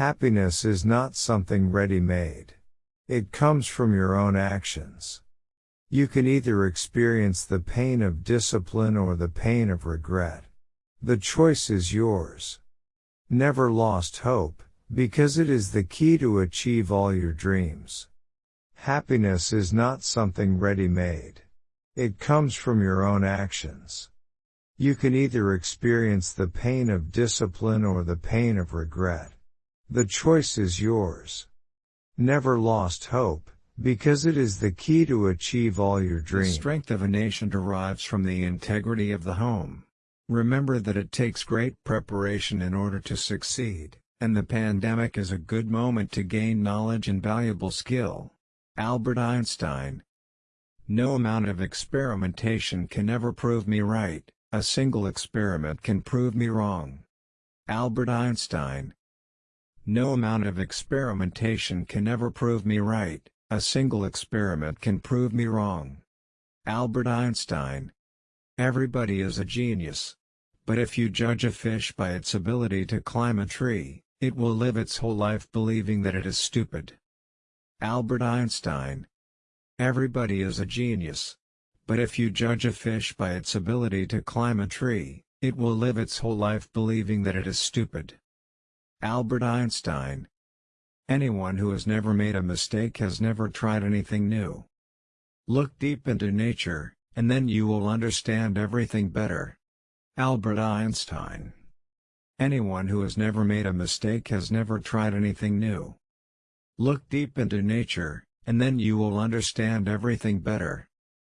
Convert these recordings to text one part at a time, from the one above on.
Happiness is not something ready-made. It comes from your own actions. You can either experience the pain of discipline or the pain of regret. The choice is yours. Never lost hope, because it is the key to achieve all your dreams. Happiness is not something ready-made. It comes from your own actions. You can either experience the pain of discipline or the pain of regret. The choice is yours. Never lost hope, because it is the key to achieve all your dreams. The strength of a nation derives from the integrity of the home. Remember that it takes great preparation in order to succeed, and the pandemic is a good moment to gain knowledge and valuable skill. Albert Einstein No amount of experimentation can ever prove me right, a single experiment can prove me wrong. Albert Einstein No amount of experimentation can ever prove me right, a single experiment can prove me wrong. Albert Einstein. Everybody is a genius. But if you judge a fish by its ability to climb a tree, it will live its whole life believing that it is stupid. Albert Einstein. Everybody is a genius. But if you judge a fish by its ability to climb a tree, it will live its whole life believing that it is stupid. Albert Einstein. Anyone who has never made a mistake has never tried anything new. Look deep into nature, and then you will understand everything better. Albert Einstein Anyone who has never made a mistake has never tried anything new. Look deep into nature, and then you will understand everything better.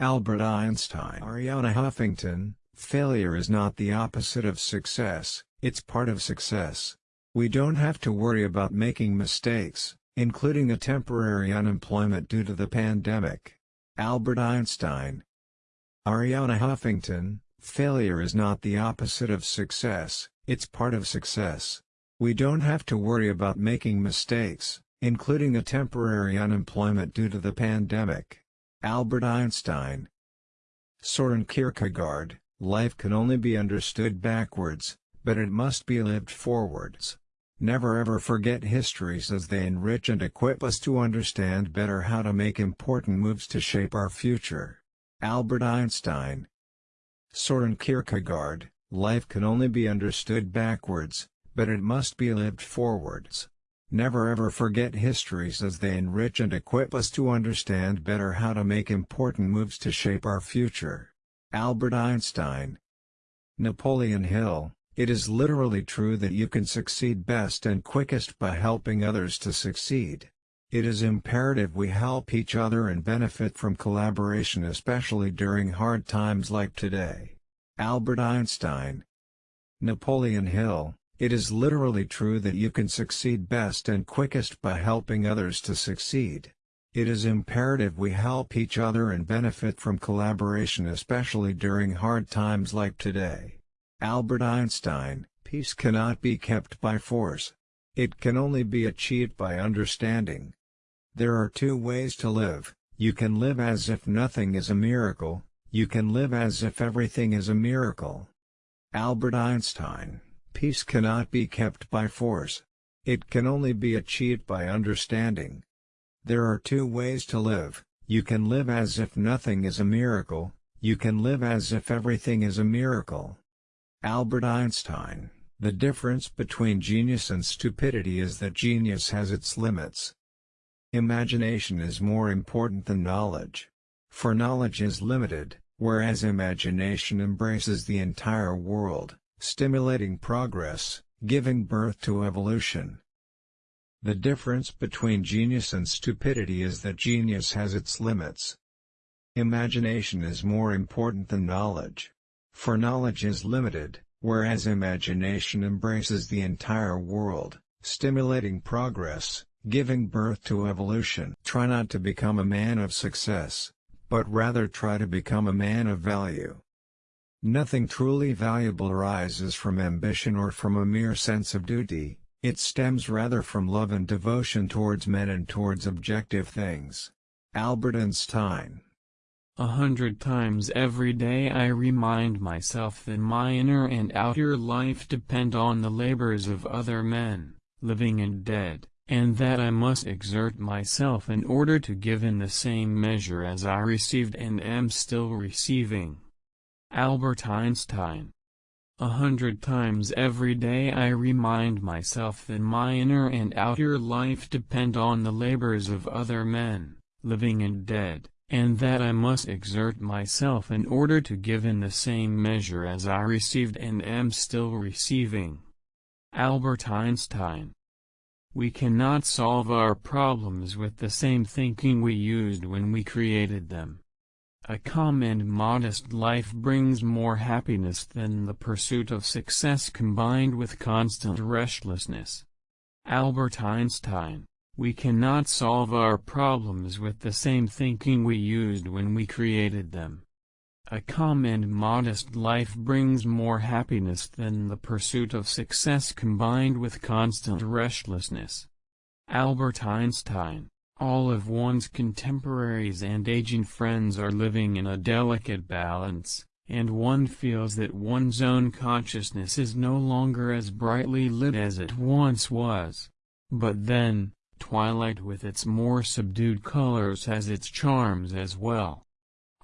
Albert Einstein Arianna Huffington, failure is not the opposite of success, it's part of success. We don't have to worry about making mistakes, including a temporary unemployment due to the pandemic. Albert Einstein Arianna Huffington, failure is not the opposite of success, it's part of success. We don't have to worry about making mistakes, including a temporary unemployment due to the pandemic. Albert Einstein Soren Kierkegaard, life can only be understood backwards, but it must be lived forwards. Never ever forget histories as they enrich and equip us to understand better how to make important moves to shape our future. Albert Einstein Soren Kierkegaard, life can only be understood backwards, but it must be lived forwards. Never ever forget histories as they enrich and equip us to understand better how to make important moves to shape our future. Albert Einstein Napoleon Hill it is literally true that you can succeed best and quickest by helping others to succeed. It is imperative we help each other and benefit from collaboration especially during hard times like today. Albert Einstein Napoleon Hill It is literally true that you can succeed best and quickest by helping others to succeed. It is imperative we help each other and benefit from collaboration especially during hard times like today. Albert Einstein, peace cannot be kept by force. It can only be achieved by understanding. There are two ways to live, you can live as if nothing is a miracle, you can live as if everything is a miracle. Albert Einstein, peace cannot be kept by force. It can only be achieved by understanding. There are two ways to live, you can live as if nothing is a miracle, you can live as if everything is a miracle. Albert Einstein, the difference between genius and stupidity is that genius has its limits. Imagination is more important than knowledge. For knowledge is limited, whereas imagination embraces the entire world, stimulating progress, giving birth to evolution. The difference between genius and stupidity is that genius has its limits. Imagination is more important than knowledge. For knowledge is limited, whereas imagination embraces the entire world, stimulating progress, giving birth to evolution. Try not to become a man of success, but rather try to become a man of value. Nothing truly valuable arises from ambition or from a mere sense of duty, it stems rather from love and devotion towards men and towards objective things. Albert Einstein a hundred times every day I remind myself that my inner and outer life depend on the labors of other men. living and dead, and that I must exert myself in order to give in the same measure as I received and am still receiving. Albert Einstein a hundred times every day I remind myself that my inner and outer life depend on the labors of other men, living and dead, and that I must exert myself in order to give in the same measure as I received and am still receiving. Albert Einstein We cannot solve our problems with the same thinking we used when we created them. A calm and modest life brings more happiness than the pursuit of success combined with constant restlessness. Albert Einstein We cannot solve our problems with the same thinking we used when we created them. A calm and modest life brings more happiness than the pursuit of success combined with constant restlessness. Albert Einstein all of one's contemporaries and aging friends are living in a delicate balance, and one feels that one's own consciousness is no longer as brightly lit as it once was. But then, twilight with its more subdued colors has its charms as well.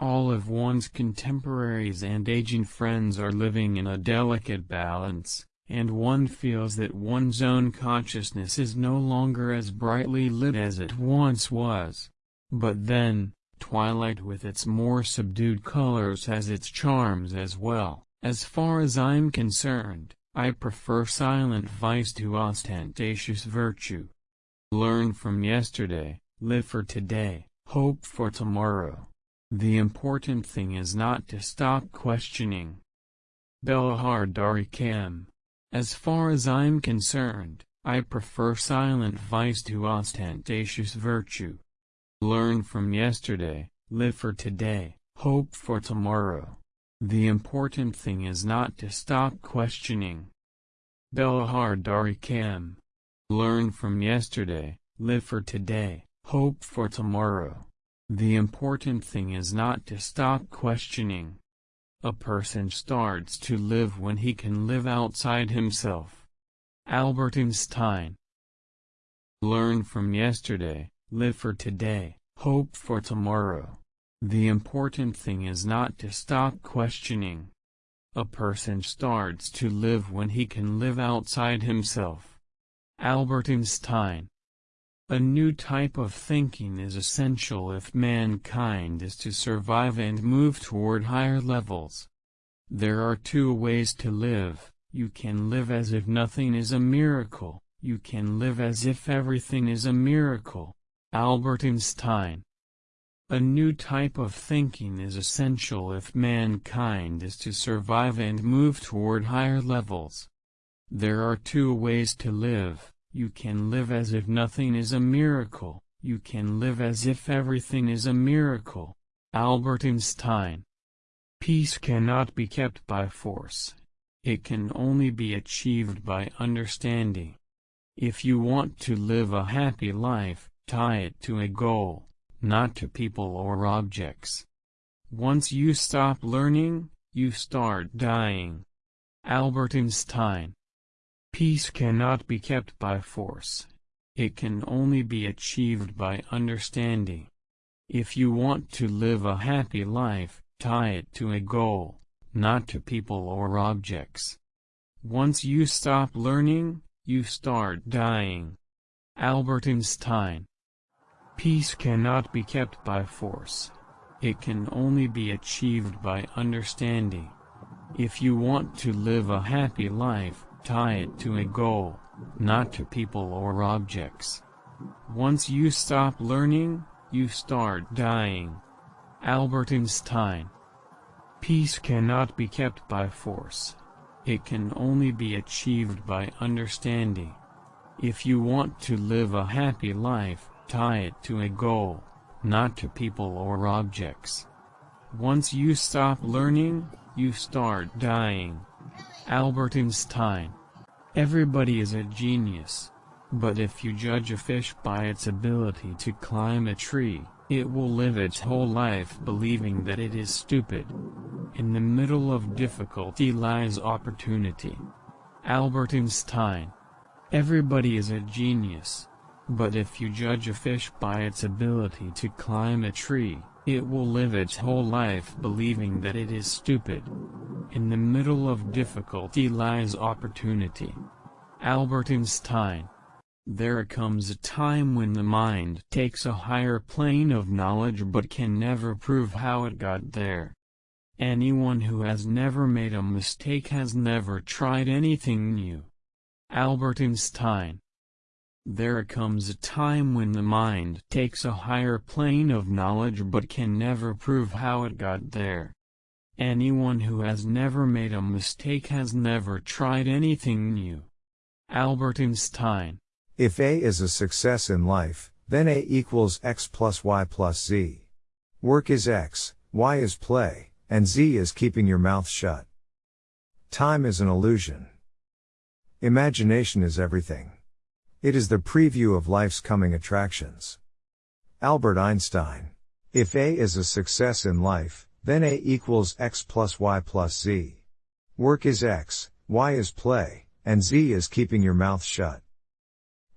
All of one's contemporaries and aging friends are living in a delicate balance, and one feels that one's own consciousness is no longer as brightly lit as it once was. But then, twilight with its more subdued colors has its charms as well. As far as I'm concerned, I prefer silent vice to ostentatious virtue. Learn from yesterday, live for today, hope for tomorrow. The important thing is not to stop questioning. Belahar Darikam as far as I'm concerned, I prefer silent vice to ostentatious virtue. Learn from yesterday, live for today, hope for tomorrow. The important thing is not to stop questioning. Belahar Darikam. Learn from yesterday, live for today, hope for tomorrow. The important thing is not to stop questioning. A person starts to live when he can live outside himself. Albert Einstein Learn from yesterday, live for today, hope for tomorrow. The important thing is not to stop questioning. A person starts to live when he can live outside himself. Albert Einstein a new type of thinking is essential if mankind is to survive and move toward higher levels. There are two ways to live, you can live as if nothing is a miracle, you can live as if everything is a miracle. Albert Einstein A new type of thinking is essential if mankind is to survive and move toward higher levels. There are two ways to live you can live as if nothing is a miracle, you can live as if everything is a miracle. Albert Einstein Peace cannot be kept by force. It can only be achieved by understanding. If you want to live a happy life, tie it to a goal, not to people or objects. Once you stop learning, you start dying. Albert Einstein Peace cannot be kept by force. It can only be achieved by understanding. If you want to live a happy life, tie it to a goal, not to people or objects. Once you stop learning, you start dying. Albert Einstein Peace cannot be kept by force. It can only be achieved by understanding. If you want to live a happy life, Tie it to a goal, not to people or objects. Once you stop learning, you start dying. Albert Einstein Peace cannot be kept by force. It can only be achieved by understanding. If you want to live a happy life, tie it to a goal, not to people or objects. Once you stop learning, you start dying. Albert Einstein Everybody is a genius. But if you judge a fish by its ability to climb a tree, it will live its whole life believing that it is stupid. In the middle of difficulty lies opportunity. Albert Einstein Everybody is a genius. But if you judge a fish by its ability to climb a tree, it will live its whole life believing that it is stupid. In the middle of difficulty lies opportunity. Albert Einstein There comes a time when the mind takes a higher plane of knowledge but can never prove how it got there. Anyone who has never made a mistake has never tried anything new. Albert Einstein there comes a time when the mind takes a higher plane of knowledge but can never prove how it got there. Anyone who has never made a mistake has never tried anything new. Albert Einstein If A is a success in life, then A equals X plus Y plus Z. Work is X, Y is play, and Z is keeping your mouth shut. Time is an illusion. Imagination is everything. It is the preview of life's coming attractions. Albert Einstein. If A is a success in life, then A equals X plus Y plus Z. Work is X, Y is play, and Z is keeping your mouth shut.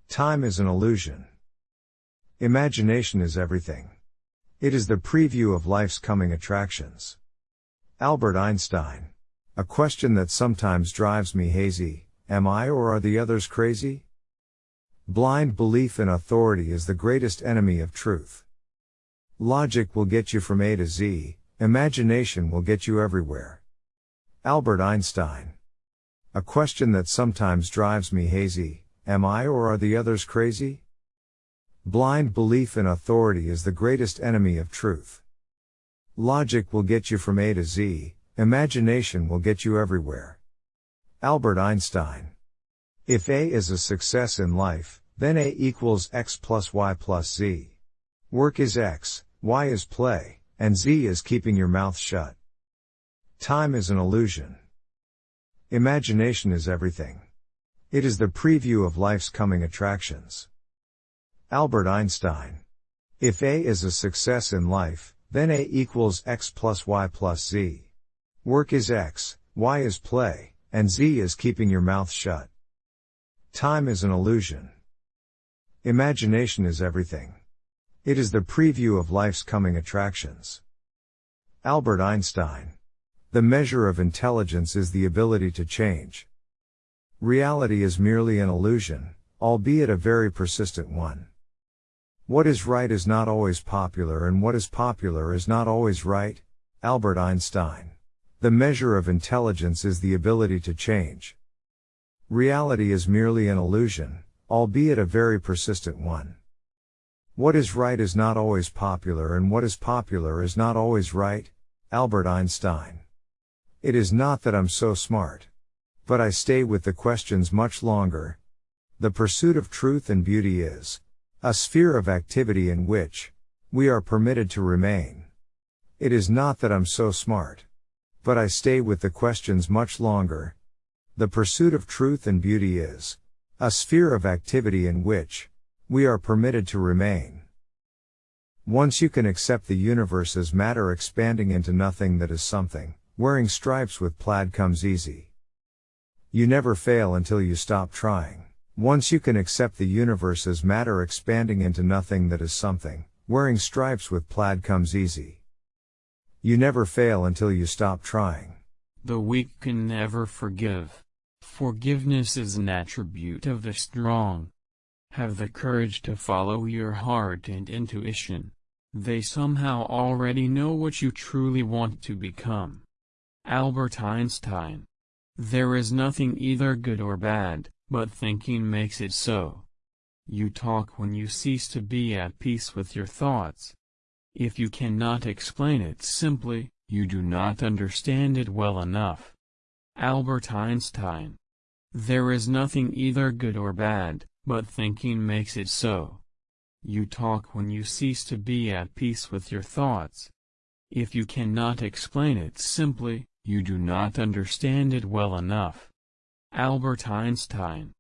Time is an illusion. Imagination is everything. It is the preview of life's coming attractions. Albert Einstein. A question that sometimes drives me hazy, am I or are the others crazy? Blind belief in authority is the greatest enemy of truth. Logic will get you from A to Z, imagination will get you everywhere. Albert Einstein. A question that sometimes drives me hazy, am I or are the others crazy? Blind belief in authority is the greatest enemy of truth. Logic will get you from A to Z, imagination will get you everywhere. Albert Einstein. If A is a success in life, then A equals X plus Y plus Z. Work is X, Y is play, and Z is keeping your mouth shut. Time is an illusion. Imagination is everything. It is the preview of life's coming attractions. Albert Einstein. If A is a success in life, then A equals X plus Y plus Z. Work is X, Y is play, and Z is keeping your mouth shut. Time is an illusion. Imagination is everything. It is the preview of life's coming attractions. Albert Einstein. The measure of intelligence is the ability to change. Reality is merely an illusion, albeit a very persistent one. What is right is not always popular and what is popular is not always right. Albert Einstein. The measure of intelligence is the ability to change. Reality is merely an illusion, albeit a very persistent one. What is right is not always popular and what is popular is not always right. Albert Einstein. It is not that I'm so smart. But I stay with the questions much longer. The pursuit of truth and beauty is a sphere of activity in which we are permitted to remain. It is not that I'm so smart. But I stay with the questions much longer. The pursuit of truth and beauty is a sphere of activity in which we are permitted to remain. Once you can accept the universe as matter expanding into nothing that is something, wearing stripes with plaid comes easy. You never fail until you stop trying. Once you can accept the universe as matter expanding into nothing that is something, wearing stripes with plaid comes easy. You never fail until you stop trying. The weak can never forgive. Forgiveness is an attribute of the strong. Have the courage to follow your heart and intuition. They somehow already know what you truly want to become. Albert Einstein. There is nothing either good or bad, but thinking makes it so. You talk when you cease to be at peace with your thoughts. If you cannot explain it simply, you do not understand it well enough. Albert Einstein. There is nothing either good or bad, but thinking makes it so. You talk when you cease to be at peace with your thoughts. If you cannot explain it simply, you do not understand it well enough. Albert Einstein.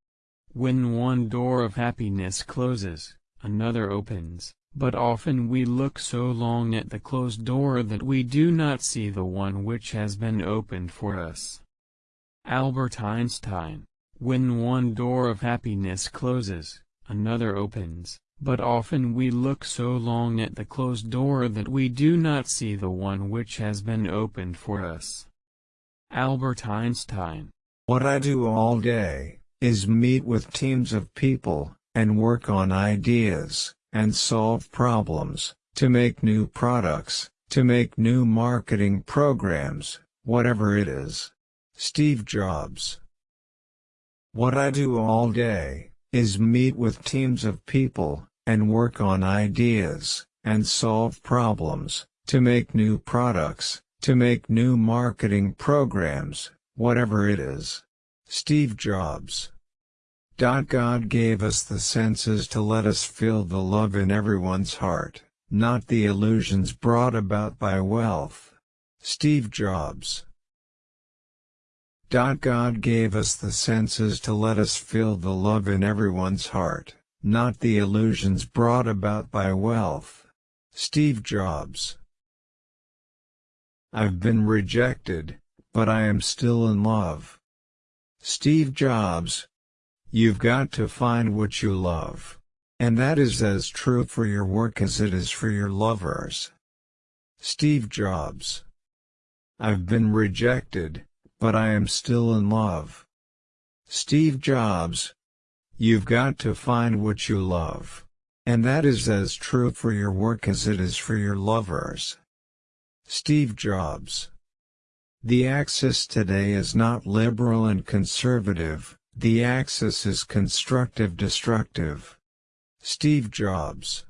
When one door of happiness closes, another opens, but often we look so long at the closed door that we do not see the one which has been opened for us. Albert Einstein. When one door of happiness closes, another opens, but often we look so long at the closed door that we do not see the one which has been opened for us. Albert Einstein What I do all day, is meet with teams of people, and work on ideas, and solve problems, to make new products, to make new marketing programs, whatever it is. Steve Jobs What I do all day, is meet with teams of people, and work on ideas, and solve problems, to make new products, to make new marketing programs, whatever it is. Steve Jobs God gave us the senses to let us feel the love in everyone's heart, not the illusions brought about by wealth. Steve Jobs God gave us the senses to let us feel the love in everyone's heart, not the illusions brought about by wealth. Steve Jobs I've been rejected, but I am still in love. Steve Jobs You've got to find what you love. And that is as true for your work as it is for your lovers. Steve Jobs I've been rejected, but I am still in love. Steve Jobs You've got to find what you love. And that is as true for your work as it is for your lovers. Steve Jobs The axis today is not liberal and conservative, the axis is constructive-destructive. Steve Jobs